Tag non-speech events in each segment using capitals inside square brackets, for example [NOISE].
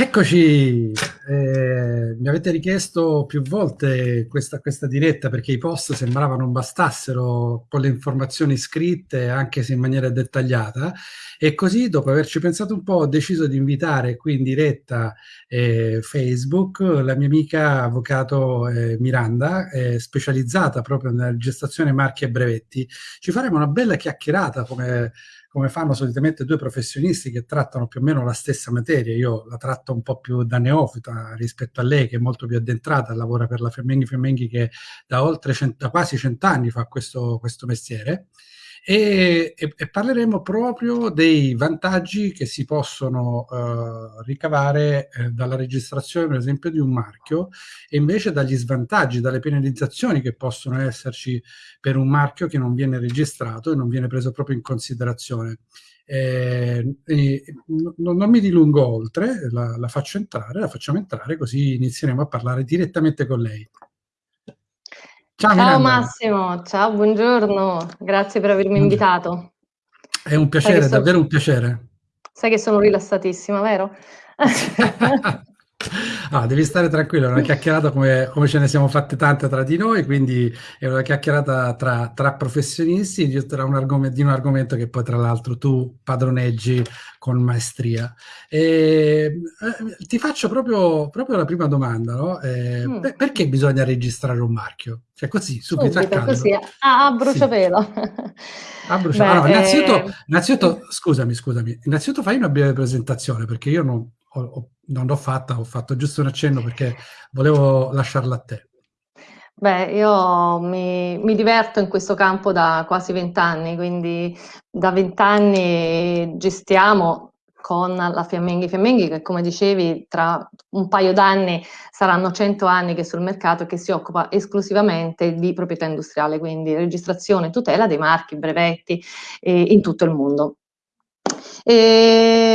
Eccoci, eh, mi avete richiesto più volte questa, questa, diretta perché i post sembrava non bastassero con le informazioni scritte anche se in maniera dettagliata e così dopo averci pensato un po' ho deciso di invitare qui in diretta eh, Facebook la mia amica avvocato eh, Miranda, specializzata proprio nella gestazione marchi e brevetti. Ci faremo una bella chiacchierata come come fanno solitamente due professionisti che trattano più o meno la stessa materia. Io la tratto un po' più da neofita rispetto a lei, che è molto più addentrata, lavora per la Femenghi Femenghi che da, oltre cent- da quasi cent'anni fa questo, questo mestiere e, e, e, parleremo proprio dei vantaggi che si possono uh, ricavare eh, dalla registrazione, per esempio, di un marchio e invece dagli svantaggi, dalle penalizzazioni che possono esserci per un marchio che non viene registrato e non viene preso proprio in considerazione. Eh, non, non, mi dilungo oltre, la, la faccio entrare, la facciamo entrare così inizieremo a parlare direttamente con lei. Ciao, ciao Massimo, ciao, buongiorno, grazie per avermi invitato. È un piacere, sono... davvero un piacere. Sai che sono rilassatissima, vero? [LAUGHS] [LAUGHS] Ah, devi stare tranquillo, è una chiacchierata come, come, ce ne siamo fatte tante tra di noi, quindi è una chiacchierata tra, tra professionisti di, un argomento, di un argomento che poi tra l'altro tu padroneggi con maestria. E, eh, ti faccio proprio, proprio, la prima domanda, no? eh, mm. perché bisogna registrare un marchio? Cioè così, subito, subito a caldo. così, a, a bruciapelo. Sì. A bruciapelo. Allora, innanzitutto, eh... innanzitutto, scusami, scusami, innanzitutto fai una breve presentazione perché io non, ho, ho, non l'ho fatta, ho fatto giusto un accenno perché volevo lasciarla a te. Beh, io mi, mi diverto in questo campo da quasi vent'anni, quindi da vent'anni gestiamo con la Fiammenghi Fiammenghi che come dicevi tra un paio d'anni saranno 100 anni che sul mercato che si occupa esclusivamente di proprietà industriale, quindi registrazione e tutela dei marchi, brevetti eh, in tutto il mondo. E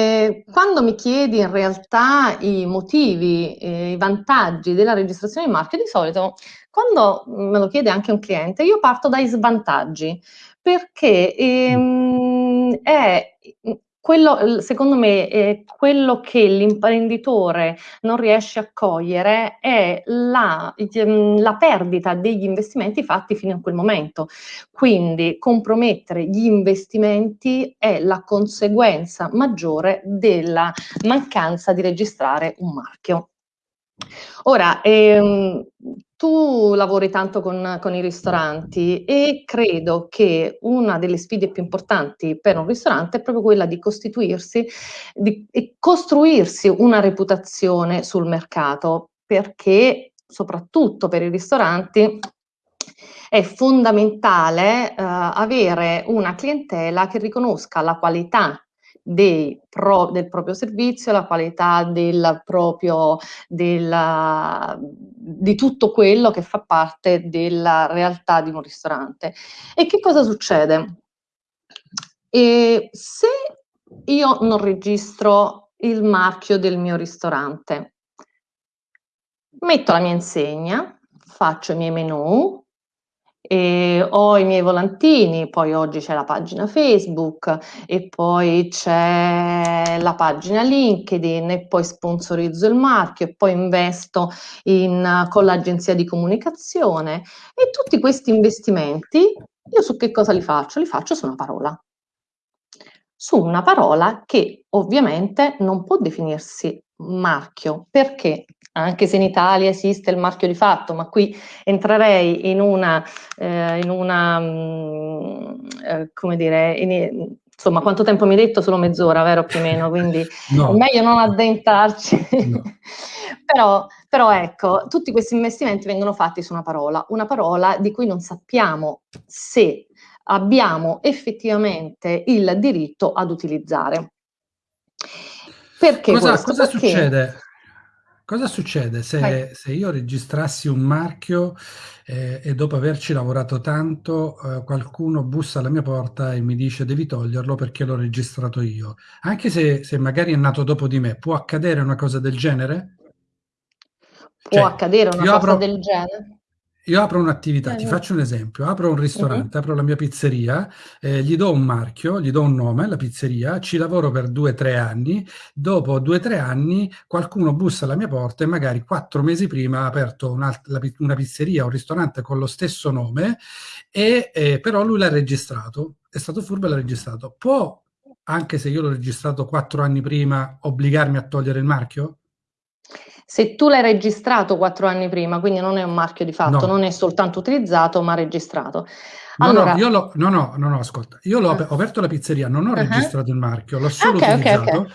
quando mi chiedi in realtà i motivi, eh, i vantaggi della registrazione di marchio, di solito quando me lo chiede anche un cliente, io parto dai svantaggi, perché ehm, è quello, secondo me, eh, quello che l'imprenditore non riesce a cogliere è la, ehm, la, perdita degli investimenti fatti fino a quel momento. Quindi compromettere gli investimenti è la conseguenza maggiore della mancanza di registrare un marchio. Ora, ehm, tu lavori tanto con, con, i ristoranti e credo che una delle sfide più importanti per un ristorante è proprio quella di costituirsi di, e costruirsi una reputazione sul mercato, perché soprattutto per i ristoranti è fondamentale eh, avere una clientela che riconosca la qualità pro, del proprio servizio, la qualità del proprio, della, di tutto quello che fa parte della realtà di un ristorante. E che cosa succede? E se io non registro il marchio del mio ristorante, metto la mia insegna, faccio i miei menu, e ho i miei volantini, poi oggi c'è la pagina Facebook e poi c'è la pagina LinkedIn e poi sponsorizzo il marchio e poi investo in, con l'agenzia di comunicazione e tutti questi investimenti io su che cosa li faccio? Li faccio su una parola. Su una parola che ovviamente non può definirsi marchio. Perché? Anche se in Italia esiste il marchio di fatto, ma qui entrerei in una, eh, in una mh, mm, eh, come dire, in, insomma, quanto tempo mi hai detto? Solo mezz'ora, vero più o meno, quindi [LAUGHS] no. è meglio non addentrarci. No. [LAUGHS] però, però ecco, tutti questi investimenti vengono fatti su una parola, una parola di cui non sappiamo se abbiamo effettivamente il diritto ad utilizzare. Perché cosa, cosa succede? Cosa succede se, se, io registrassi un marchio eh, e dopo averci lavorato tanto eh, qualcuno bussa alla mia porta e mi dice devi toglierlo perché l'ho registrato io? Anche se, se, magari è nato dopo di me, può accadere una cosa del genere? Può cioè, accadere una cosa apro, del genere? Io apro un'attività, ti faccio un esempio, apro un ristorante, apro la mia pizzeria, eh, gli do un marchio, gli do un nome, la pizzeria, ci lavoro per due o tre anni, dopo due o tre anni qualcuno bussa alla mia porta e magari quattro mesi prima ha aperto una, una pizzeria, un ristorante con lo stesso nome, e, eh, però lui l'ha registrato, è stato furbo e l'ha registrato. Può, anche se io l'ho registrato quattro anni prima, obbligarmi a togliere il marchio? Se tu l'hai registrato quattro anni prima, quindi non è un marchio di fatto, no. non è soltanto utilizzato, ma registrato. Allora, no, no, io lo, no, no, no, no, ascolta, io l'ho, uh. ho aperto la pizzeria, non ho registrato il marchio, l'ho solo okay, utilizzato.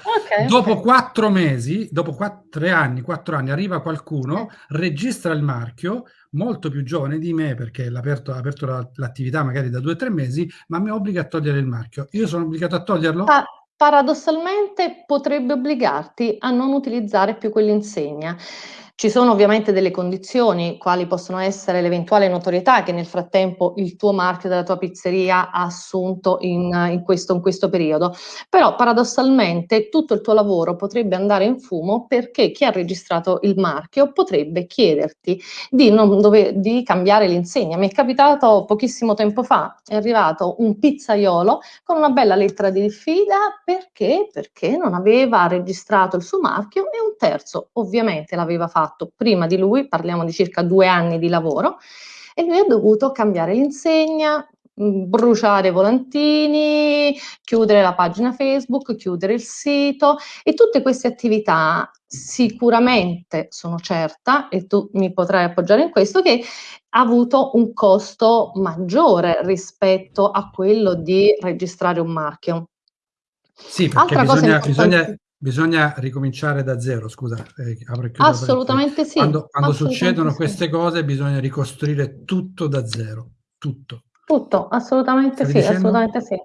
Dopo quattro mesi, dopo tre anni, quattro anni, arriva qualcuno, registra il marchio, molto più giovane di me, perché l'ha aperto, ha aperto l'attività magari da due o tre mesi, ma mi obbliga a togliere il marchio. Io sono obbligato a toglierlo? Paradossalmente potrebbe obbligarti a non utilizzare più quell'insegna. Ci sono ovviamente delle condizioni, quali possono essere l'eventuale notorietà che nel frattempo il tuo marchio della tua pizzeria ha assunto in, in, questo, in questo periodo, però paradossalmente tutto il tuo lavoro potrebbe andare in fumo perché chi ha registrato il marchio potrebbe chiederti di, dove, di cambiare l'insegna. Mi è capitato pochissimo tempo fa, è arrivato un pizzaiolo con una bella lettera di diffida perché? Perché non aveva registrato il suo marchio e un terzo ovviamente l'aveva fatto fatto prima di lui, parliamo di circa due anni di lavoro, e lui ha dovuto cambiare l'insegna, mm, bruciare volantini, chiudere la pagina Facebook, chiudere il sito e tutte queste attività sicuramente sono certa, e tu mi potrai appoggiare in questo, che ha avuto un costo maggiore rispetto a quello di registrare un marchio. Sì, perché Altra bisogna, bisogna, Bisogna ricominciare da zero, scusa. Eh, Assolutamente sì. Quando, quando Assolutamente succedono sì. queste cose bisogna ricostruire tutto da zero, tutto. Tutto, assolutamente Stavi sì, dicendo? assolutamente sì.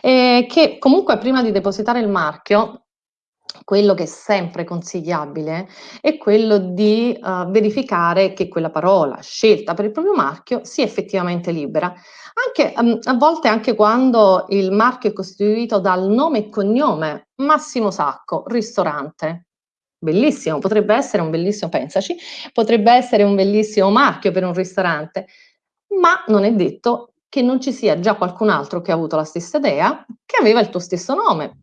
E che comunque prima di depositare il marchio quello che è sempre consigliabile è quello di uh, verificare che quella parola scelta per il proprio marchio sia effettivamente libera. Anche, um, a volte anche quando il marchio è costituito dal nome e cognome, Massimo Sacco, ristorante. Bellissimo, potrebbe essere un bellissimo, pensaci, potrebbe essere un bellissimo marchio per un ristorante, ma non è detto che non ci sia già qualcun altro che ha avuto la stessa idea, che aveva il tuo stesso nome,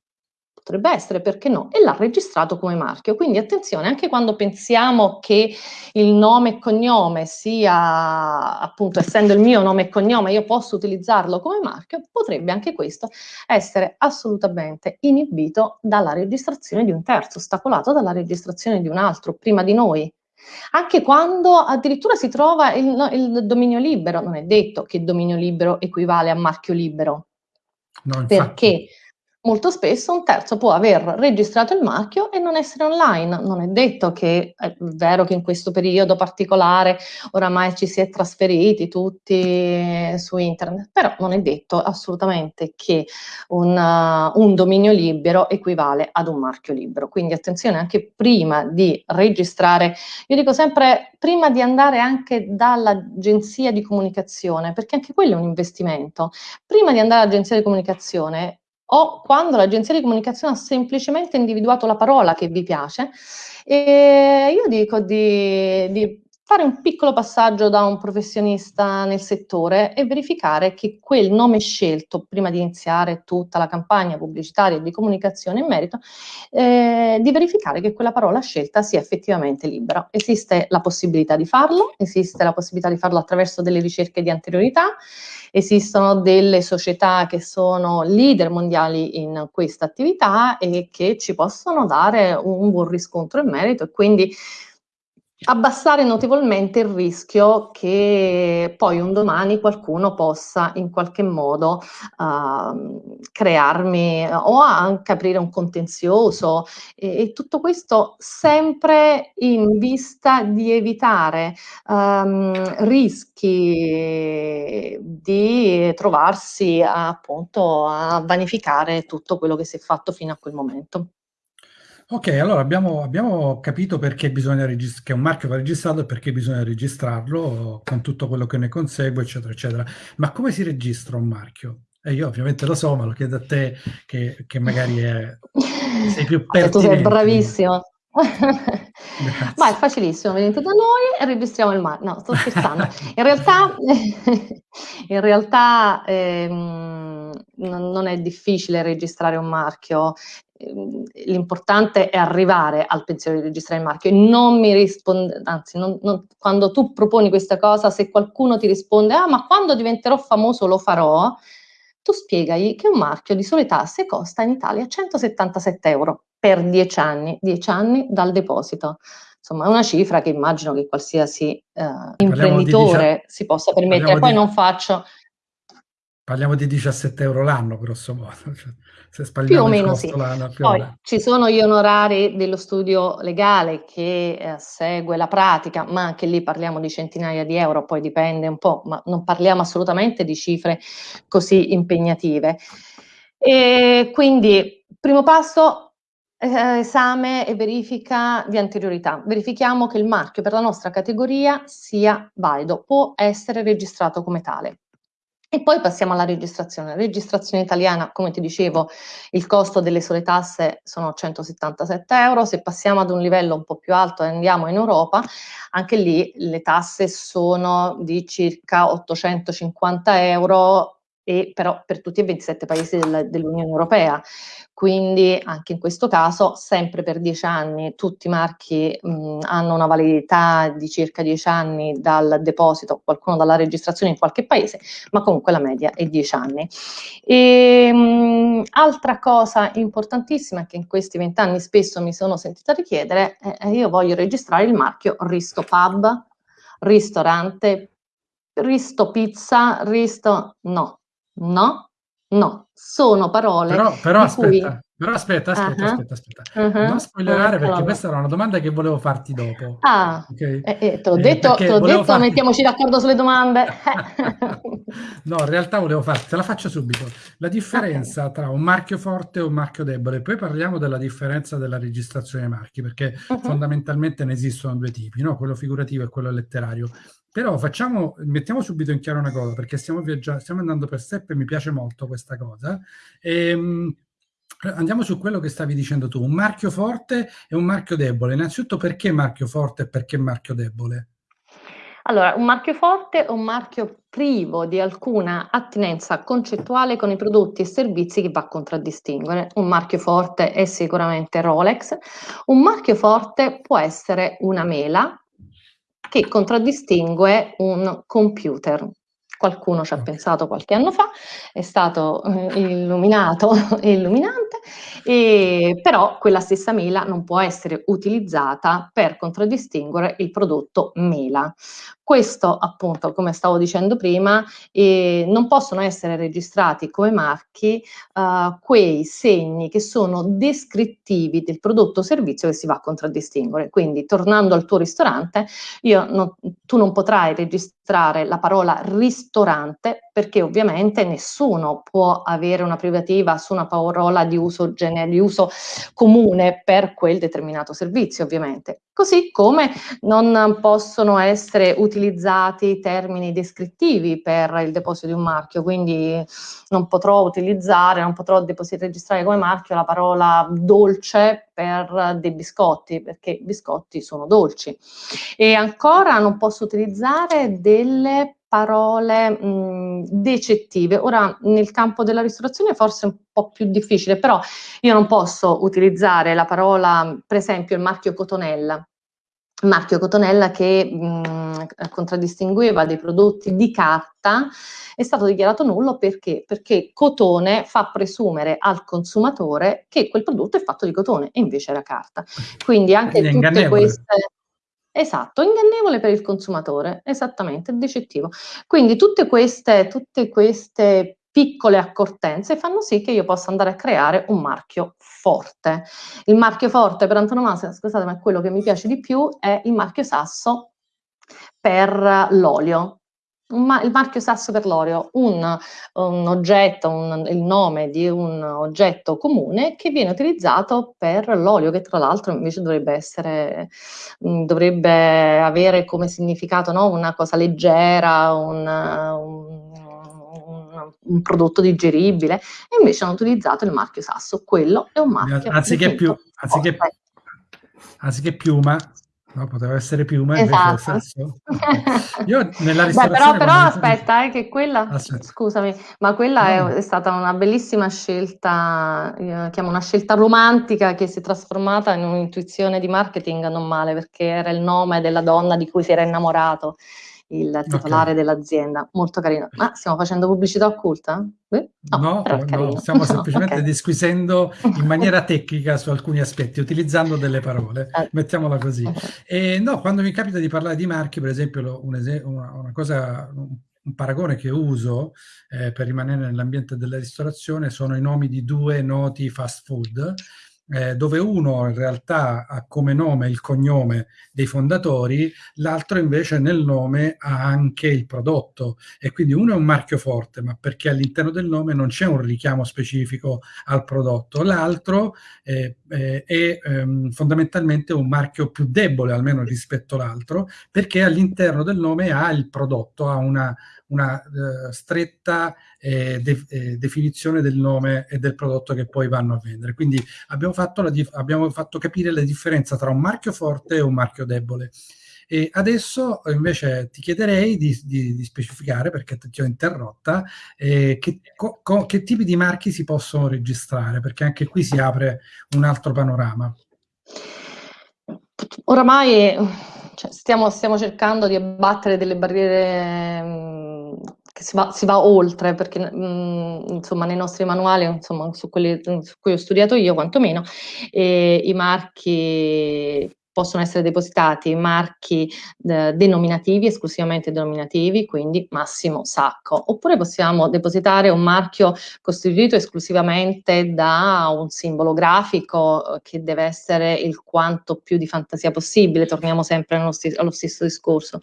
potrebbe essere, perché no, e l'ha registrato come marchio. Quindi attenzione, anche quando pensiamo che il nome e cognome sia, appunto, essendo il mio nome e cognome, io posso utilizzarlo come marchio, potrebbe anche questo essere assolutamente inibito dalla registrazione di un terzo, ostacolato dalla registrazione di un altro prima di noi. Anche quando addirittura si trova il, il dominio libero, non è detto che dominio libero equivale a marchio libero. No, perché molto spesso un terzo può aver registrato il marchio e non essere online. Non è detto che è vero che in questo periodo particolare oramai ci si è trasferiti tutti su internet, però non è detto assolutamente che un, uh, un dominio libero equivale ad un marchio libero. Quindi attenzione anche prima di registrare, io dico sempre prima di andare anche dall'agenzia di comunicazione, perché anche quello è un investimento. Prima di andare all'agenzia di comunicazione o quando l'agenzia di comunicazione ha semplicemente individuato la parola che vi piace. E io dico di, di fare un piccolo passaggio da un professionista nel settore e verificare che quel nome scelto prima di iniziare tutta la campagna pubblicitaria e di comunicazione in merito, eh, di verificare che quella parola scelta sia effettivamente libera. Esiste la possibilità di farlo, esiste la possibilità di farlo attraverso delle ricerche di anteriorità, esistono delle società che sono leader mondiali in questa attività e che ci possono dare un buon riscontro in merito e quindi abbassare notevolmente il rischio che poi un domani qualcuno possa in qualche modo uh, crearmi o anche aprire un contenzioso e, e, tutto questo sempre in vista di evitare um, rischi di trovarsi appunto a vanificare tutto quello che si è fatto fino a quel momento. Ok, allora abbiamo, abbiamo capito perché bisogna registrare, che un marchio va registrato e perché bisogna registrarlo con tutto quello che ne consegue, eccetera, eccetera. Ma come si registra un marchio? E io ovviamente lo so, ma lo chiedo a te che, che magari è, sei più [LAUGHS] pertinente. Tu sei bravissimo. [LAUGHS] Ma è facilissimo, venite da noi e registriamo il marchio. No, sto scherzando. [LAUGHS] In realtà, in realtà ehm, non è difficile registrare un marchio. Ehm, l'importante è arrivare al pensiero di registrare il marchio e non mi risponde, anzi, non, non, quando tu proponi questa cosa, se qualcuno ti risponde, ah, ma quando diventerò famoso lo farò, tu spiegagli che un marchio di sole tasse costa in Italia 177 euro per 10 anni, 10 anni dal deposito. Insomma, è una cifra che immagino che qualsiasi eh, imprenditore si possa permettere. Poi di... non faccio Parliamo di 17 euro l'anno, grosso modo. Cioè, se più o meno sì. Poi ci sono gli onorari dello studio legale che eh, segue la pratica, ma anche lì parliamo di centinaia di euro, poi dipende un po', ma non parliamo assolutamente di cifre così impegnative. E quindi, primo passo, eh, esame e verifica di anteriorità. Verifichiamo che il marchio per la nostra categoria sia valido, può essere registrato come tale. E poi passiamo alla registrazione. La registrazione italiana, come ti dicevo, il costo delle sole tasse sono 177 euro. Se passiamo ad un livello un po' più alto e andiamo in Europa, anche lì le tasse sono di circa 850 euro e però per tutti e 27 paesi del, dell'Unione Europea. Quindi anche in questo caso, sempre per 10 anni, tutti i marchi mh, hanno una validità di circa 10 anni dal deposito, qualcuno dalla registrazione in qualche paese, ma comunque la media è 10 anni. E, mh, altra cosa importantissima che in questi 20 anni spesso mi sono sentita richiedere, è io voglio registrare il marchio Risto Pub, ristorante, Risto Pizza, Risto... no, No, no, sono parole Però, però aspetta, cui... però aspetta, aspetta, uh-huh. aspetta, aspetta. Uh-huh. Non spoilerare perché allora. questa era una domanda che volevo farti dopo. Ah, okay? eh, eh, te l'ho eh, detto, te l'ho detto farti... mettiamoci d'accordo sulle domande. [LAUGHS] no, in realtà volevo farti, te la faccio subito. La differenza tra un marchio forte e un marchio debole, poi parliamo della differenza della registrazione dei marchi, perché uh-huh. fondamentalmente ne esistono due tipi, no? quello figurativo e quello letterario. Però facciamo, mettiamo subito in chiaro una cosa, perché stiamo stiamo andando per step e mi piace molto questa cosa. Ehm, andiamo su quello che stavi dicendo tu, un marchio forte e un marchio debole. Innanzitutto perché marchio forte e perché marchio debole? Allora, un marchio forte è un marchio privo di alcuna attinenza concettuale con i prodotti e servizi che va a contraddistinguere. Un marchio forte è sicuramente Rolex, un marchio forte può essere una mela, che contraddistingue un computer. Qualcuno ci ha pensato qualche anno fa, è stato eh, illuminato e [LAUGHS] illuminante, e, però quella stessa mela non può essere utilizzata per contraddistinguere il prodotto mela. Questo, appunto, come stavo dicendo prima, eh, non possono essere registrati come marchi uh, quei segni che sono descrittivi del prodotto o servizio che si va a contraddistinguere. Quindi, tornando al tuo ristorante, non, tu non potrai registrare la parola ristorante perché ovviamente nessuno può avere una privativa su una parola di uso, di uso comune per quel determinato servizio, ovviamente. Così come non possono essere utilizzati utilizzati termini descrittivi per il deposito di un marchio, quindi non potrò utilizzare, non potrò registrare come marchio la parola dolce per dei biscotti, perché i biscotti sono dolci. E ancora non posso utilizzare delle parole mh, decettive. Ora, nel campo della ristorazione forse è un po' più difficile, però io non posso utilizzare la parola, per esempio, il marchio Cotonella, marchio Cotonella che mh, contraddistingueva dei prodotti di carta è stato dichiarato nullo perché? Perché cotone fa presumere al consumatore che quel prodotto è fatto di cotone e invece era carta. Quindi anche tutte queste... Esatto, ingannevole per il consumatore, esattamente, decettivo. Quindi tutte queste, tutte queste piccole accortenze fanno sì che io possa andare a creare un marchio forte. Il marchio forte per antonomasia, scusate, ma quello che mi piace di più è il marchio sasso per l'olio. Ma il marchio sasso per l'olio, un, un oggetto, un, il nome di un oggetto comune che viene utilizzato per l'olio, che tra l'altro invece dovrebbe essere, dovrebbe avere come significato no? una cosa leggera, un, un un prodotto digeribile e invece hanno utilizzato il marchio Sasso. Quello è un marchio. Anziché più, anziché, anziché piuma, No, poteva essere piuma esatto. Io nella [LAUGHS] ristorazione... Beh, però, però aspetta, eh, che quella, aspetta. scusami, ma quella no. è, è, stata una bellissima scelta, io chiamo una scelta romantica che si è trasformata in un'intuizione di marketing non male, perché era il nome della donna di cui si era innamorato il titolare okay. dell'azienda, molto carino. Ma stiamo facendo pubblicità occulta? No, no, no stiamo [LAUGHS] semplicemente okay. disquisendo in maniera tecnica su alcuni aspetti, utilizzando delle parole, eh. mettiamola così. E no, quando mi capita di parlare di marchi, per esempio, un una, una cosa, un paragone che uso eh, per rimanere nell'ambiente della ristorazione sono i nomi di due noti fast food eh, dove uno in realtà ha come nome il cognome dei fondatori, l'altro invece nel nome ha anche il prodotto. E quindi uno è un marchio forte, ma perché all'interno del nome non c'è un richiamo specifico al prodotto, l'altro eh, eh, è ehm, fondamentalmente un marchio più debole almeno rispetto all'altro, perché all'interno del nome ha il prodotto, ha una, una uh, stretta eh, de eh, definizione del nome e del prodotto che poi vanno a vendere. Quindi abbiamo fatto, abbiamo fatto capire la differenza tra un marchio forte e un marchio debole. E adesso invece ti chiederei di, di, di specificare, perché ti ho interrotta, eh, che, che, tipi di marchi si possono registrare, perché anche qui si apre un altro panorama. Oramai cioè, stiamo, stiamo, cercando di abbattere delle barriere che si va, si va oltre, perché mh, mm, insomma nei nostri manuali, insomma su quelli su cui ho studiato io quantomeno, eh, i marchi possono essere depositati marchi eh, denominativi, esclusivamente denominativi, quindi Massimo Sacco, oppure possiamo depositare un marchio costituito esclusivamente da un simbolo grafico eh, che deve essere il quanto più di fantasia possibile, torniamo sempre allo, st allo stesso discorso,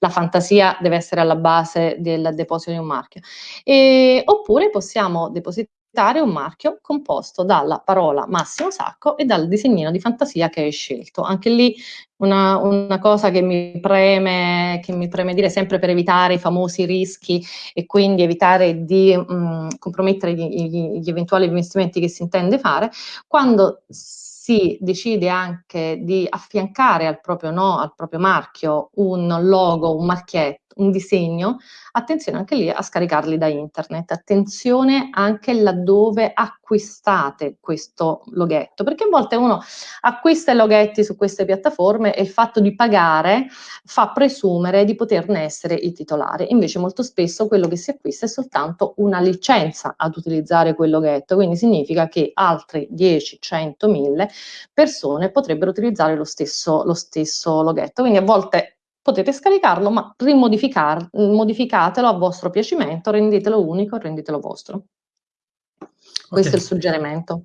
la fantasia deve essere alla base del deposito di un marchio, e, oppure possiamo depositare un marchio composto dalla parola Massimo Sacco e dal disegnino di fantasia che hai scelto. Anche lì una, una cosa che mi, preme, che mi preme dire sempre per evitare i famosi rischi e quindi evitare di mh, mm, compromettere gli, gli, gli eventuali investimenti che si intende fare, quando si decide anche di affiancare al proprio, no, al proprio marchio un logo, un marchietto, un disegno, attenzione anche lì a scaricarli da internet, attenzione anche laddove acquistate questo loghetto, perché a volte uno acquista i loghetti su queste piattaforme e il fatto di pagare fa presumere di poterne essere il titolare, invece molto spesso quello che si acquista è soltanto una licenza ad utilizzare quel loghetto, quindi significa che altri 10, 100, 1000 persone potrebbero utilizzare lo stesso, lo stesso loghetto, quindi a volte potete scaricarlo, ma modificatelo a vostro piacimento, rendetelo unico, rendetelo vostro. Questo okay. è il suggerimento.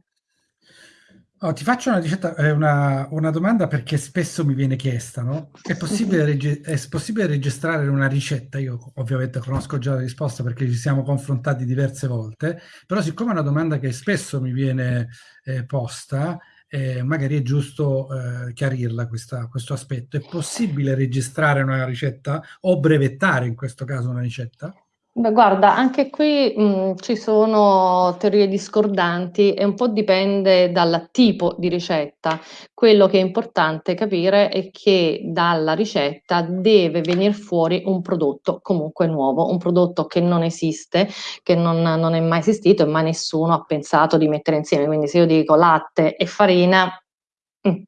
Oh, ti faccio una, ricetta, eh, una, una, domanda perché spesso mi viene chiesta, no? È possibile, [LAUGHS] è possibile, registrare una ricetta? Io ovviamente conosco già la risposta perché ci siamo confrontati diverse volte, però siccome è una domanda che spesso mi viene eh, posta, eh, magari è giusto eh, chiarirla questa, questo aspetto. È possibile registrare una ricetta o brevettare in questo caso una ricetta? Beh, guarda, anche qui mh, ci sono teorie discordanti e un po' dipende dal tipo di ricetta. Quello che è importante capire è che dalla ricetta deve venire fuori un prodotto comunque nuovo, un prodotto che non esiste, che non, non è mai esistito e mai nessuno ha pensato di mettere insieme. Quindi se io dico latte e farina, Mm.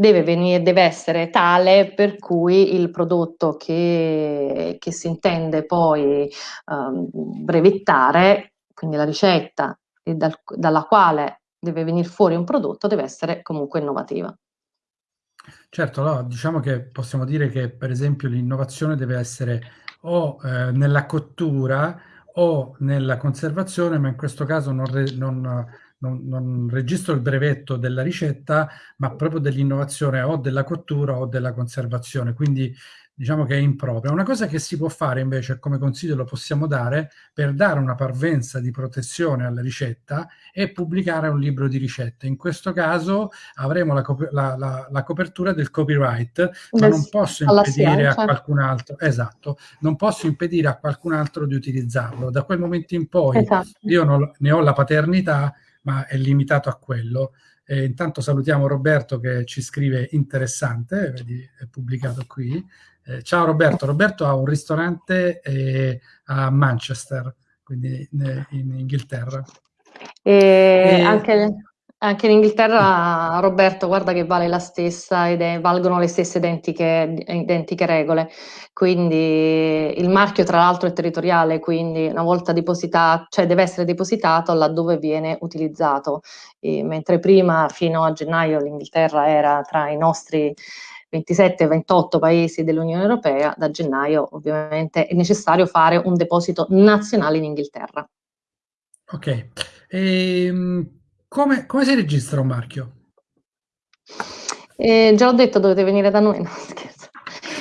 Deve, venire, deve essere tale per cui il prodotto che, che si intende poi um, brevettare, quindi la ricetta dal, dalla quale deve venire fuori un prodotto, deve essere comunque innovativa. Certo, no, diciamo che possiamo dire che per esempio l'innovazione deve essere o eh, nella cottura o nella conservazione, ma in questo caso non, non non, non, registro il brevetto della ricetta, ma proprio dell'innovazione o della cottura o della conservazione, quindi diciamo che è impropria. Una cosa che si può fare invece, come consiglio lo possiamo dare, per dare una parvenza di protezione alla ricetta, è pubblicare un libro di ricette. In questo caso avremo la, la, la, la copertura del copyright, ma non posso impedire a qualcun altro, esatto, non posso impedire a qualcun altro di utilizzarlo. Da quel momento in poi esatto. io non, ne ho la paternità, ma è limitato a quello. E intanto salutiamo Roberto che ci scrive interessante, vedi, è pubblicato qui. Eh, ciao Roberto, Roberto ha un ristorante eh, a Manchester, quindi in, in Inghilterra. E, e... Anche, anche, in Inghilterra, Roberto, guarda che vale la stessa ed è, valgono le stesse identiche, identiche, regole. Quindi il marchio, tra l'altro, è territoriale, quindi una volta depositato, cioè deve essere depositato laddove viene utilizzato. E, mentre prima, fino a gennaio, l'Inghilterra era tra i nostri 27-28 paesi dell'Unione Europea, da gennaio ovviamente è necessario fare un deposito nazionale in Inghilterra. Ok, ehm, come, come, si registra un marchio? Eh, già ho detto, dovete venire da noi, no [LAUGHS] scherzo.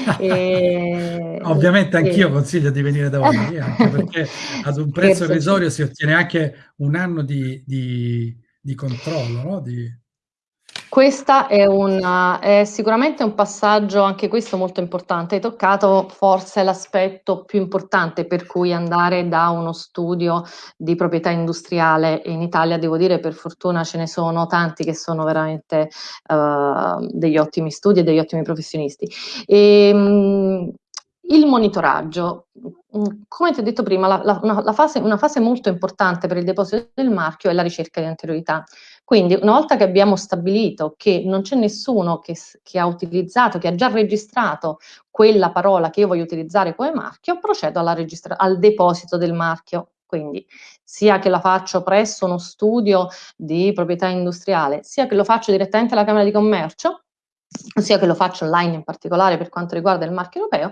[LAUGHS] E, Ovviamente anch'io e... consiglio di venire da voi, [LAUGHS] anche perché ad un prezzo irrisorio si ottiene anche un anno di, di, di controllo, no? di... Questa è, è sicuramente un passaggio, anche questo molto importante. Hai toccato forse l'aspetto più importante per cui andare da uno studio di proprietà industriale in Italia, devo dire per fortuna ce ne sono tanti che sono veramente uh, degli ottimi studi e degli ottimi professionisti. E, um, il monitoraggio, come ti ho detto prima, la, la, una, la fase, una fase molto importante per il deposito del marchio è la ricerca di anteriorità. Quindi una volta che abbiamo stabilito che non c'è nessuno che, che, ha utilizzato, che ha già registrato quella parola che io voglio utilizzare come marchio, procedo al deposito del marchio. Quindi sia che la faccio presso uno studio di proprietà industriale, sia che lo faccio direttamente alla Camera di Commercio, sia che lo faccio online in particolare per quanto riguarda il marchio europeo,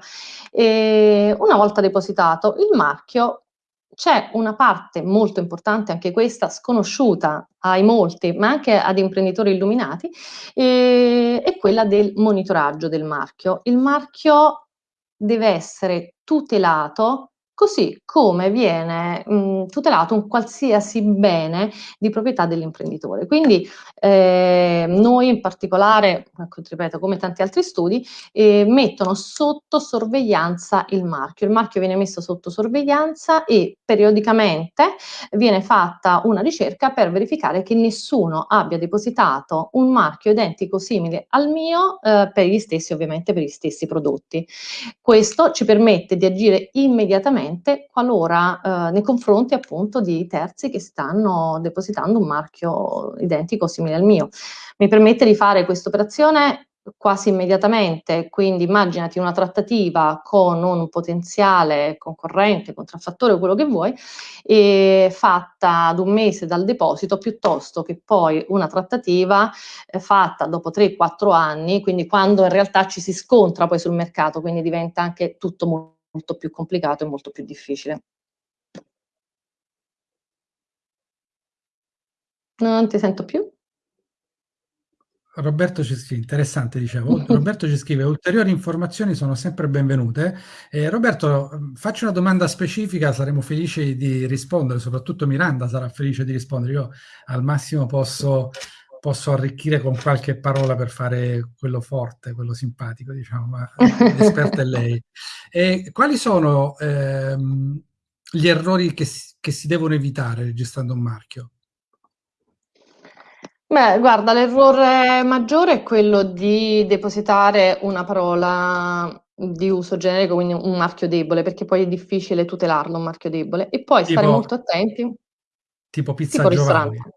e una volta depositato il marchio c'è una parte molto importante, anche questa sconosciuta ai molti, ma anche ad imprenditori illuminati, e, è quella del monitoraggio del marchio. Il marchio deve essere tutelato così come viene mh, tutelato un qualsiasi bene di proprietà dell'imprenditore. Quindi eh, noi in particolare, ecco, ripeto, come tanti altri studi, eh, mettono sotto sorveglianza il marchio. Il marchio viene messo sotto sorveglianza e periodicamente viene fatta una ricerca per verificare che nessuno abbia depositato un marchio identico simile al mio eh, per gli stessi, ovviamente per gli stessi prodotti. Questo ci permette di agire immediatamente direttamente qualora eh, nei confronti appunto di terzi che stanno depositando un marchio identico o simile al mio. Mi permette di fare questa operazione quasi immediatamente, quindi immaginati una trattativa con un potenziale concorrente, contraffattore o quello che vuoi, fatta ad un mese dal deposito piuttosto che poi una trattativa eh, fatta dopo 3-4 anni, quindi quando in realtà ci si scontra poi sul mercato, quindi diventa anche tutto molto molto più complicato e molto più difficile. Non ti sento più? Roberto ci scrive, interessante dicevo, [LAUGHS] Roberto ci scrive, ulteriori informazioni sono sempre benvenute. Eh, Roberto, faccio una domanda specifica, saremo felici di rispondere, soprattutto Miranda sarà felice di rispondere, io al massimo posso posso arricchire con qualche parola per fare quello forte, quello simpatico, diciamo, ma [LAUGHS] l'esperta è lei. E quali sono ehm, gli errori che si, che si devono evitare registrando un marchio? Beh, guarda, l'errore maggiore è quello di depositare una parola di uso generico, quindi un marchio debole, perché poi è difficile tutelarlo, un marchio debole, e poi tipo, stare molto attenti. Tipo pizza tipo Giovanni. Ristorante.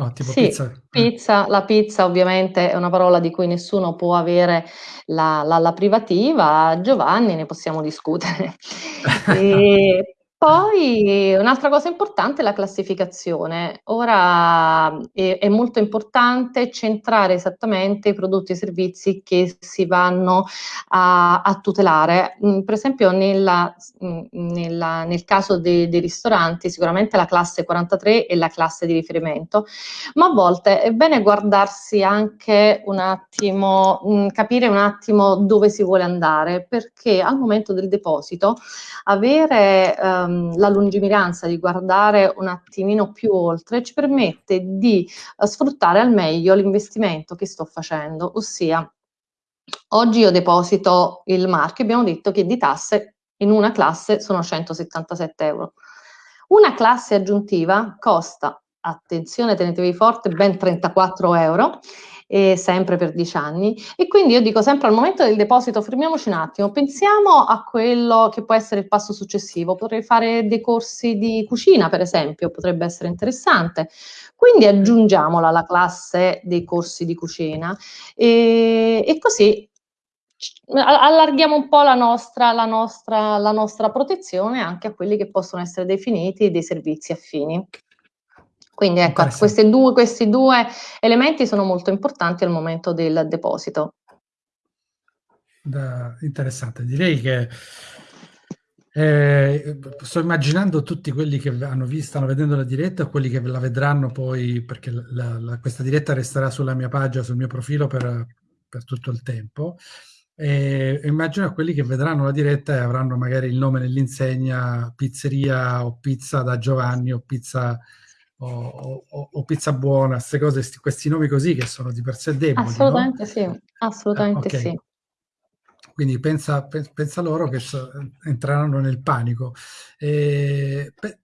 Oh, tipo sì, pizza. Eh. pizza. La pizza ovviamente è una parola di cui nessuno può avere la, la, la privativa, Giovanni ne possiamo discutere. [LAUGHS] e, poi un'altra cosa importante è la classificazione. Ora è, è, molto importante centrare esattamente i prodotti e i servizi che si vanno a, a tutelare. Mm, per esempio nella, mm, nella, nel caso dei, dei, ristoranti sicuramente la classe 43 è la classe di riferimento, ma a volte è bene guardarsi anche un attimo, mm, capire un attimo dove si vuole andare, perché al momento del deposito avere... Um, Ehm, la lungimiranza di guardare un attimino più oltre ci permette di uh, sfruttare al meglio l'investimento che sto facendo, ossia oggi io deposito il marchio, abbiamo detto che di tasse in una classe sono 177 euro. Una classe aggiuntiva costa attenzione, tenetevi forte, ben 34 euro e sempre per 10 anni. E quindi io dico sempre al momento del deposito fermiamoci un attimo, pensiamo a quello che può essere il passo successivo. Potrei fare dei corsi di cucina, per esempio, potrebbe essere interessante. Quindi aggiungiamola alla classe dei corsi di cucina e, e così allarghiamo un po' la nostra, la, nostra, la nostra protezione anche a quelli che possono essere definiti dei servizi affini. Quindi ecco, due, questi due elementi sono molto importanti al momento del deposito. Da, interessante, direi che eh, sto immaginando tutti quelli che hanno visto, stanno vedendo la diretta, quelli che la vedranno poi, perché la, la, questa diretta resterà sulla mia pagina, sul mio profilo per, per tutto il tempo. E immagino quelli che vedranno la diretta e avranno magari il nome nell'insegna pizzeria o pizza da Giovanni o pizza o, o, o pizza buona, queste cose, sti, questi nomi così che sono di per sé deboli. Assolutamente no? sì, assolutamente ah, okay. sì. Quindi pensa, pensa, loro che so, entreranno nel panico. E, pe,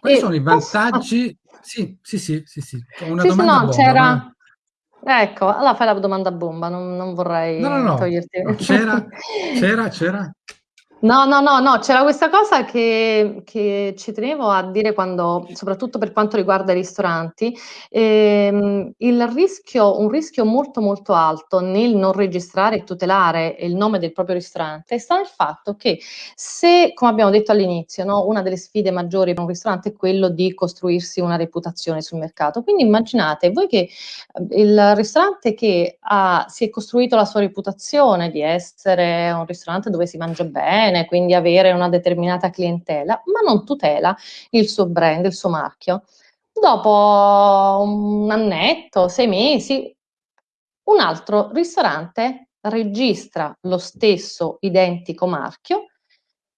quali e sono i vantaggi? Posso... Sì, sì, sì, sì, sì. Una sì, domanda no, bomba, c'era... Ecco, allora fai la domanda bomba, non, non vorrei no, no, no. toglierti. C'era, [LAUGHS] c'era, c'era, No, no, no, no, c'era questa cosa che, che, ci tenevo a dire quando, soprattutto per quanto riguarda i ristoranti, ehm, il rischio, un rischio molto molto alto nel non registrare e tutelare il nome del proprio ristorante sta nel fatto che se, come abbiamo detto all'inizio, no, una delle sfide maggiori per un ristorante è quello di costruirsi una reputazione sul mercato. Quindi immaginate voi che il ristorante che ha, si è costruito la sua reputazione di essere un ristorante dove si mangia bene, bene, quindi avere una determinata clientela, ma non tutela il suo brand, il suo marchio. Dopo un annetto, sei mesi, un altro ristorante registra lo stesso identico marchio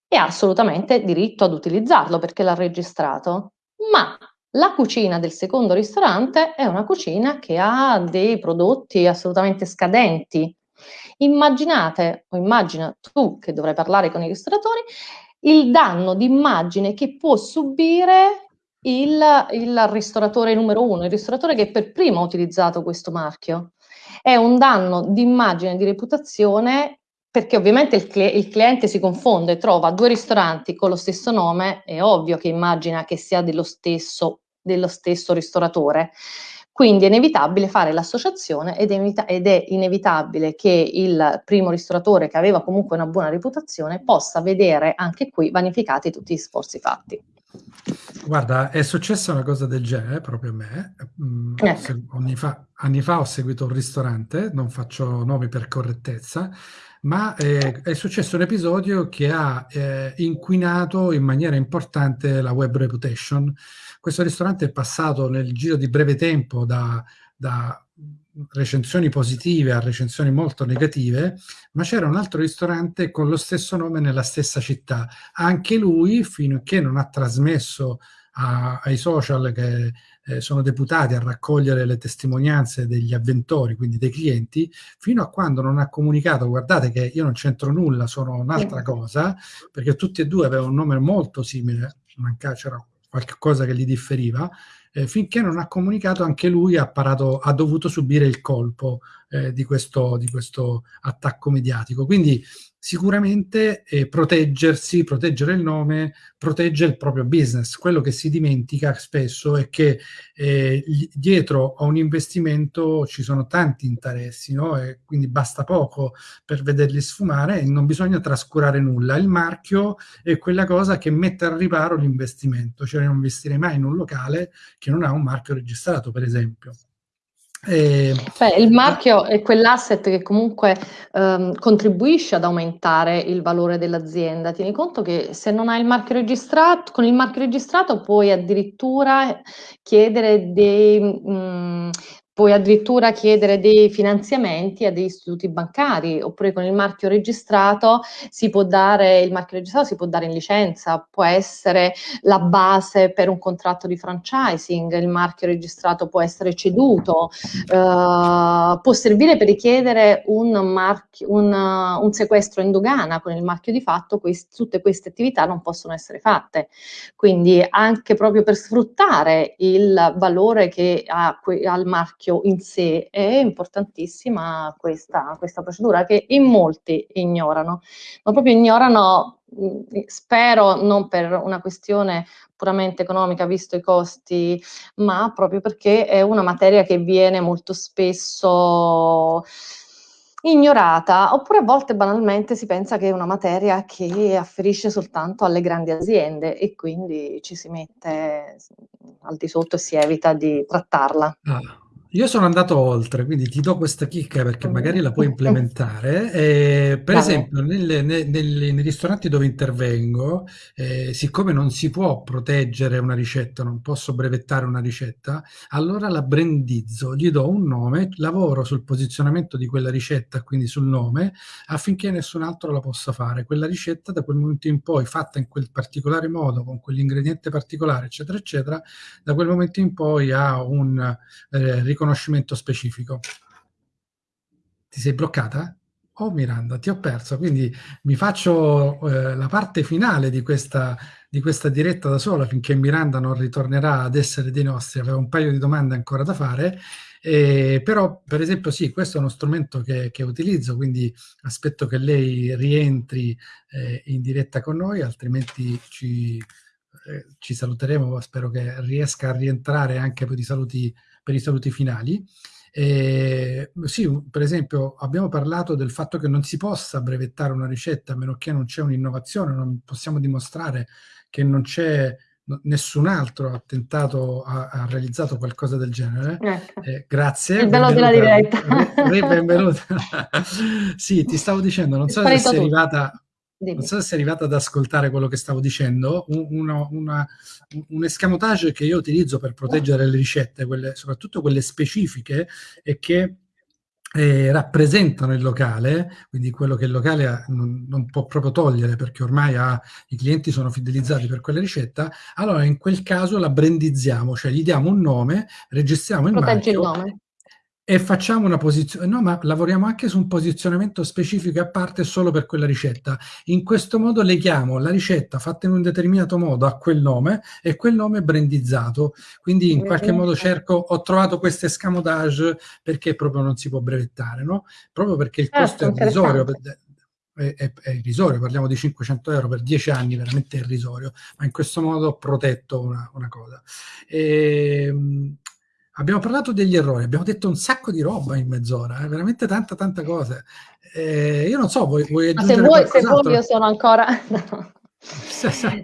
e ha assolutamente diritto ad utilizzarlo perché l'ha registrato, ma la cucina del secondo ristorante è una cucina che ha dei prodotti assolutamente scadenti, Immaginate, o immagina tu che dovrai parlare con i ristoratori, il danno d'immagine che può subire il, il ristoratore numero uno, il ristoratore che per primo ha utilizzato questo marchio. È un danno d'immagine, di reputazione perché ovviamente il, cl- il, cliente si confonde, trova due ristoranti con lo stesso nome, è ovvio che immagina che sia dello stesso, dello stesso ristoratore. Quindi è inevitabile fare l'associazione ed ed è, inevitabile che il primo ristoratore, che aveva comunque una buona reputazione, possa vedere anche qui vanificati tutti gli sforzi fatti. Guarda, è successa una cosa del genere proprio a me. Mm, ecco. Anni fa, anni fa ho seguito un ristorante, non faccio nomi per correttezza, ma eh, è successo un episodio che ha eh, inquinato in maniera importante la web reputation. Questo ristorante è passato nel giro di breve tempo da, da recensioni positive a recensioni molto negative, ma c'era un altro ristorante con lo stesso nome nella stessa città. Anche lui, che non ha trasmesso a, ai social che eh, sono deputati a raccogliere le testimonianze degli avventori, quindi dei clienti, fino a quando non ha comunicato guardate che io non c'entro nulla, sono un'altra cosa, perché tutti e due avevano un nome molto simile, c'era qualcosa che li differiva, eh, finché non ha comunicato anche lui ha, parato, ha dovuto subire il colpo eh, di, questo, di, questo, attacco mediatico. Quindi sicuramente eh, proteggersi, proteggere il nome, protegge il proprio business. Quello che si dimentica spesso è che eh, dietro a un investimento ci sono tanti interessi, no? e quindi basta poco per vederli sfumare e non bisogna trascurare nulla. Il marchio è quella cosa che mette al riparo l'investimento, cioè non investirei mai in un locale che non ha un marchio registrato, per esempio. Eh, Beh, il marchio è quell'asset che comunque ehm, contribuisce ad aumentare il valore dell'azienda. Tieni conto che se non hai il marchio registrato, con il marchio registrato puoi addirittura chiedere dei, mh, puoi addirittura chiedere dei finanziamenti a degli istituti bancari, oppure con il marchio registrato si può dare, il marchio registrato si può dare in licenza, può essere la base per un contratto di franchising, il marchio registrato può essere ceduto, eh, può servire per richiedere un, marchio, un, un sequestro in dogana con il marchio di fatto, quest, tutte queste attività non possono essere fatte. Quindi anche proprio per sfruttare il valore che ha, ha il marchio marchio in sé è importantissima questa, questa procedura che in molti ignorano, ma proprio ignorano, spero non per una questione puramente economica visto i costi, ma proprio perché è una materia che viene molto spesso ignorata, oppure a volte banalmente si pensa che è una materia che afferisce soltanto alle grandi aziende e quindi ci si mette al di sotto e si evita di trattarla. Ah. Io sono andato oltre, quindi ti do questa chicca perché magari la puoi implementare. Eh, per Vabbè. esempio, nelle, ne- nelle- nei ristoranti dove intervengo, eh, siccome non si può proteggere una ricetta, non posso brevettare una ricetta, allora la brandizzo, gli do un nome, lavoro sul posizionamento di quella ricetta, quindi sul nome, affinché nessun altro la possa fare. Quella ricetta da quel momento in poi, fatta in quel particolare modo, con quell'ingrediente particolare, eccetera, eccetera, da quel momento in poi ha un eh, riconoscimento riconoscimento specifico. Ti sei bloccata? Oh Miranda, ti ho perso, quindi mi faccio eh, la parte finale di questa, di questa diretta da sola finché Miranda non ritornerà ad essere dei nostri. Avevo un paio di domande ancora da fare, eh, però per esempio sì, questo è uno strumento che, che utilizzo, quindi aspetto che lei rientri eh, in diretta con noi, altrimenti ci, eh, ci saluteremo, spero che riesca a rientrare anche per i saluti per i saluti finali. Eh, sì, per esempio abbiamo parlato del fatto che non si possa brevettare una ricetta a meno che non c'è un'innovazione, non possiamo dimostrare che non c'è nessun altro ha tentato, ha, ha, realizzato qualcosa del genere. Ecco. Eh, grazie. Il bello della diretta. benvenuta. [LAUGHS] sì, ti stavo dicendo, non so se sei arrivata Dimmi. Non so se sei arrivata ad ascoltare quello che stavo dicendo, un, una, una, un escamotage che io utilizzo per proteggere le ricette, quelle, soprattutto quelle specifiche, e che eh, rappresentano il locale, quindi quello che il locale ha, non, non, può proprio togliere perché ormai ha, i clienti sono fidelizzati per quella ricetta, allora in quel caso la brandizziamo, cioè gli diamo un nome, registriamo il Proteggi marchio il nome e facciamo una posizione, no, ma lavoriamo anche su un posizionamento specifico a parte solo per quella ricetta. In questo modo leghiamo la ricetta fatta in un determinato modo a quel nome e quel nome brandizzato. Quindi in qualche modo cerco, ho trovato questo escamotage perché proprio non si può brevettare, no? Proprio perché il costo certo, è irrisorio. È, è, è, irrisorio, parliamo di 500 euro per 10 anni, veramente irrisorio, ma in questo modo ho protetto una, una cosa. E, ehm, Abbiamo parlato degli errori, abbiamo detto un sacco di roba in mezz'ora, eh? veramente tanta, tanta cose. Eh, io non so, vuoi, vuoi aggiungere se vuoi, se vuoi io sono ancora... [LAUGHS] No. [LAUGHS] sì,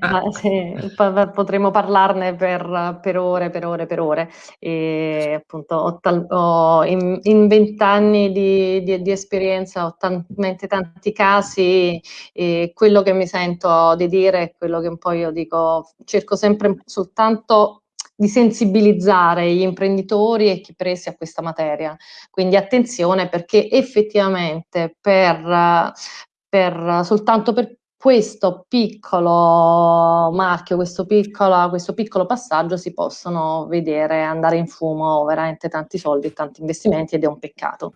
potremmo parlarne per, per, ore, per ore, per ore. E appunto ho, tal, ho in vent'anni di, di, di, esperienza ho talmente tanti casi e quello che mi sento di dire è quello che un po' io dico, cerco sempre soltanto di sensibilizzare gli imprenditori e chi presi a questa materia. Quindi attenzione perché effettivamente per, per soltanto per questo piccolo marchio, questo piccolo, questo piccolo passaggio si possono vedere andare in fumo veramente tanti soldi e tanti investimenti ed è un peccato.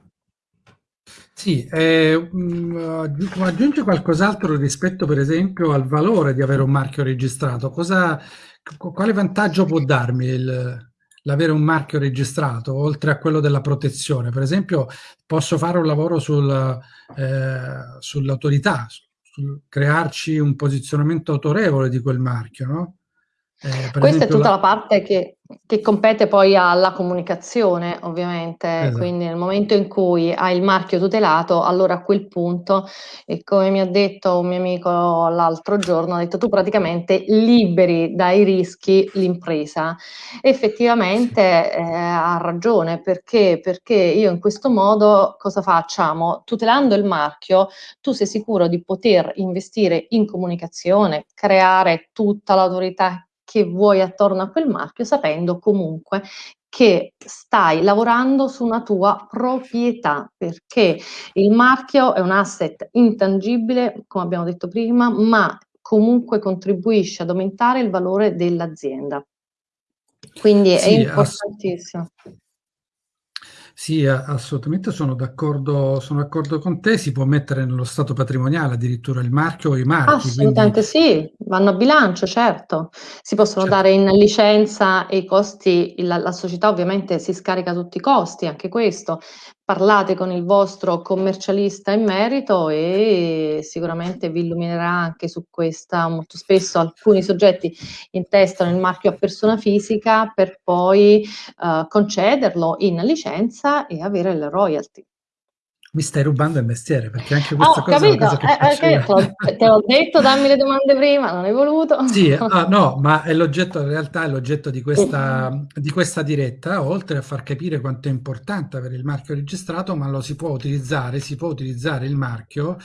Sì, eh, mh, aggiunge qualcos'altro rispetto per esempio al valore di avere un marchio registrato. Cosa, quale vantaggio può darmi l'avere un marchio registrato, oltre a quello della protezione? Per esempio, posso fare un lavoro sul, eh, sull'autorità, sul crearci un posizionamento autorevole di quel marchio, no? Eh, Questa esempio, è tutta la... la parte che, che, compete poi alla comunicazione, ovviamente, esatto. quindi nel momento in cui hai il marchio tutelato, allora a quel punto, e come mi ha detto un mio amico l'altro giorno, ha detto tu praticamente liberi dai rischi l'impresa. Effettivamente eh, ha ragione, perché? Perché io in questo modo cosa facciamo? Tutelando il marchio, tu sei sicuro di poter investire in comunicazione, creare tutta l'autorità che vuoi attorno a quel marchio, sapendo comunque che stai lavorando su una tua proprietà, perché il marchio è un asset intangibile, come abbiamo detto prima, ma comunque contribuisce ad aumentare il valore dell'azienda. Quindi sì, è importantissimo. Sì, assolutamente sono d'accordo, sono d'accordo con te, si può mettere nello stato patrimoniale addirittura il marchio o i marchi. Assolutamente quindi... sì, vanno a bilancio, certo. Si possono certo. dare in licenza e i costi, la, la società ovviamente si scarica tutti i costi, anche questo, parlate con il vostro commercialista in merito e sicuramente vi illuminerà anche su questa. Molto spesso alcuni soggetti intestano il marchio a persona fisica per poi uh, concederlo in licenza e avere le royalty mi stai rubando il mestiere perché anche questa oh, cosa capito. è una cosa che eh, eh, te l'ho detto dammi le domande prima non hai voluto. Sì ah, [LAUGHS] no ma è l'oggetto in realtà è l'oggetto di questa, di questa diretta oltre a far capire quanto è importante avere il marchio registrato ma lo si può utilizzare si può utilizzare il marchio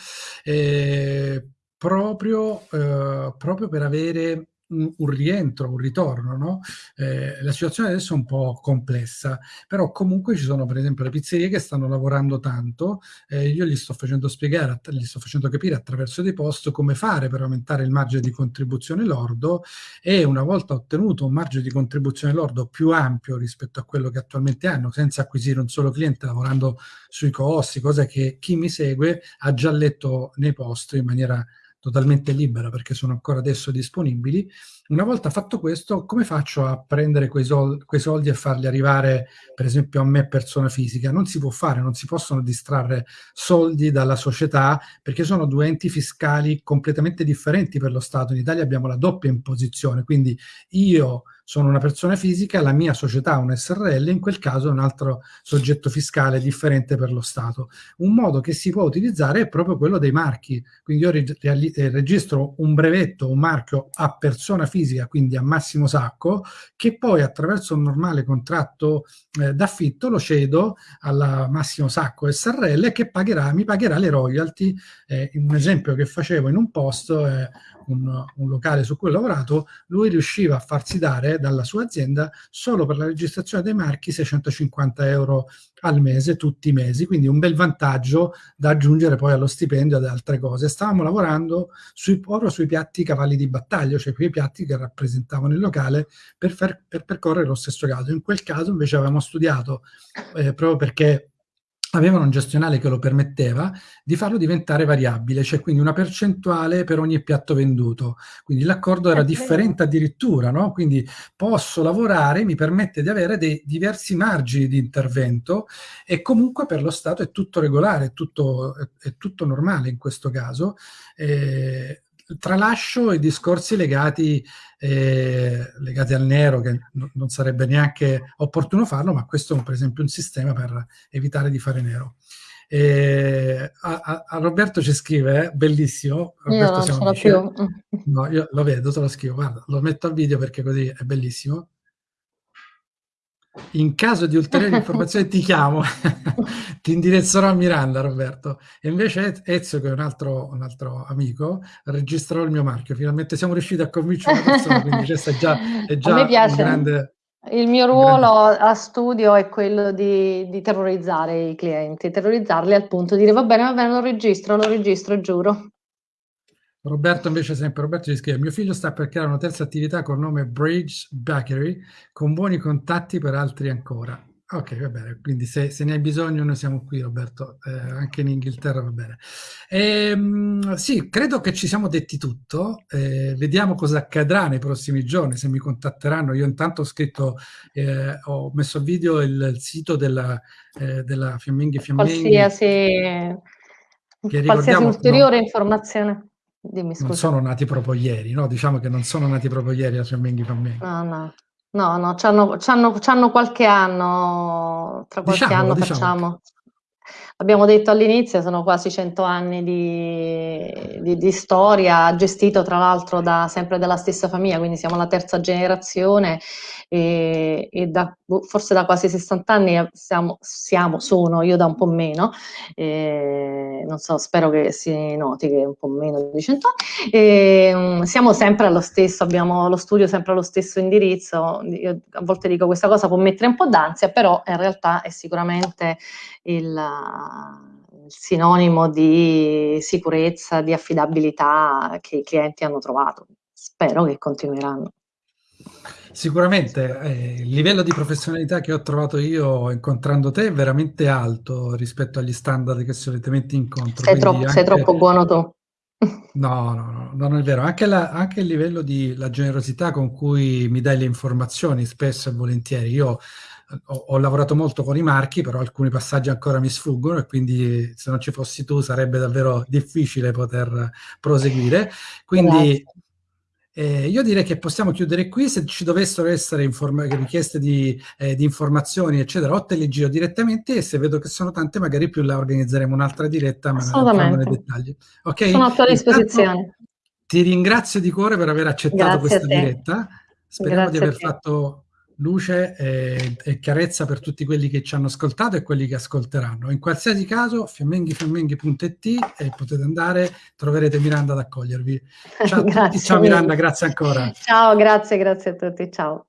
eh, proprio, eh, proprio per avere un, rientro, un ritorno, no? eh, la situazione adesso è un po' complessa, però comunque ci sono per esempio le pizzerie che stanno lavorando tanto, eh, io gli sto facendo spiegare, gli sto facendo capire attraverso dei post come fare per aumentare il margine di contribuzione lordo e una volta ottenuto un margine di contribuzione lordo più ampio rispetto a quello che attualmente hanno, senza acquisire un solo cliente, lavorando sui costi, cosa che chi mi segue ha già letto nei post in maniera totalmente libera perché sono ancora adesso disponibili. Una volta fatto questo, come faccio a prendere quei, sol quei soldi e farli arrivare, per esempio, a me persona fisica? Non si può fare, non si possono distrarre soldi dalla società perché sono due enti fiscali completamente differenti per lo Stato. In Italia abbiamo la doppia imposizione, quindi io sono una persona fisica, la mia società un SRL, in quel caso è un altro soggetto fiscale differente per lo Stato. Un modo che si può utilizzare è proprio quello dei marchi, quindi io eh, registro un brevetto, un marchio a persona fisica, quindi a Massimo Sacco, che poi attraverso un normale contratto eh, d'affitto lo cedo alla Massimo Sacco SRL che pagherà, mi pagherà le royalty. Eh, un esempio che facevo in un post è un, un, locale su cui ho lavorato, lui riusciva a farsi dare dalla sua azienda solo per la registrazione dei marchi 650 euro al mese, tutti i mesi, quindi un bel vantaggio da aggiungere poi allo stipendio e ad altre cose. Stavamo lavorando sui, proprio sui piatti cavalli di battaglia, cioè quei piatti che rappresentavano il locale per, far, per percorrere lo stesso caso. In quel caso invece avevamo studiato, eh, proprio perché avevano un gestionale che lo permetteva di farlo diventare variabile, cioè quindi una percentuale per ogni piatto venduto. Quindi l'accordo era differente addirittura, no? Quindi posso lavorare, mi permette di avere dei diversi margini di intervento e comunque per lo Stato è tutto regolare, è tutto, è, è tutto normale in questo caso. Eh, tralascio i discorsi legati, eh, legati al nero, che no, non sarebbe neanche opportuno farlo, ma questo è per esempio un sistema per evitare di fare nero. Eh, a, a, Roberto ci scrive, eh, bellissimo. Roberto io non ce più. No, io lo vedo, te lo scrivo, guarda, lo metto a video perché così è bellissimo in caso di ulteriori [LAUGHS] informazioni ti chiamo, [LAUGHS] ti indirizzerò a Miranda, Roberto. E invece Ezio, che è un altro, un altro, amico, registrerò il mio marchio. Finalmente siamo riusciti a convincere una persona, quindi questo è già, è già piace. un grande... Il mio ruolo a studio è quello di, di, terrorizzare i clienti, terrorizzarli al punto di dire va bene, va bene, lo registro, lo registro, giuro. Roberto invece sempre, Roberto ci scrive, mio figlio sta per creare una terza attività col nome Bridge Bakery, con buoni contatti per altri ancora. Ok, va bene, quindi se, se ne hai bisogno noi siamo qui Roberto, eh, anche in Inghilterra va bene. E, ehm, sì, credo che ci siamo detti tutto, eh, vediamo cosa accadrà nei prossimi giorni, se mi contatteranno. Io intanto ho scritto, eh, ho messo a video il, il sito della, eh, della Fiamminghi Fiamminghi. Qualsiasi, qualsiasi ulteriore no, informazione. Dimmi, non sono nati proprio ieri, no? Diciamo che non sono nati proprio ieri a Fiamminghi Fiamminghi. No, no, no, no, c'hanno, c'hanno, c'hanno qualche anno, tra qualche diciamolo, anno diciamo. facciamo. Abbiamo detto all'inizio, sono quasi 100 anni di, di, di storia, gestito tra l'altro da, sempre dalla stessa famiglia, quindi siamo la terza generazione e, e da, boh, forse da quasi 60 anni siamo, siamo, sono, io da un po' meno, e, non so, spero che si noti che è un po' meno di 100 anni, e, um, siamo sempre allo stesso, abbiamo lo studio sempre allo stesso indirizzo, io a volte dico questa cosa può mettere un po' d'ansia, però in realtà è sicuramente il sinonimo di sicurezza, di affidabilità che i clienti hanno trovato. Spero che continueranno. Sicuramente eh, il livello di professionalità che ho trovato io incontrando te è veramente alto rispetto agli standard che solitamente incontro. Sei, troppo, anche... sei troppo buono tu. No, no, no, non è vero. Anche, la, anche il livello di la generosità con cui mi dai le informazioni, spesso e volentieri. Io ho, ho, lavorato molto con i marchi, però alcuni passaggi ancora mi sfuggono e quindi se non ci fossi tu sarebbe davvero difficile poter proseguire. Quindi eh, io direi che possiamo chiudere qui, se ci dovessero essere richieste di, eh, di, informazioni, eccetera, o te le giro direttamente e se vedo che sono tante magari più la organizzeremo un'altra diretta, ma entriamo nei dettagli. Okay? Sono a tua disposizione. ti ringrazio di cuore per aver accettato Grazie questa diretta. Speriamo Grazie di aver fatto luce e, e, chiarezza per tutti quelli che ci hanno ascoltato e quelli che ascolteranno. In qualsiasi caso, fiammenghifiammenghi.it e potete andare, troverete Miranda ad accogliervi. Ciao a tutti, [LAUGHS] ciao Miranda, grazie ancora. Ciao, grazie, grazie a tutti, ciao.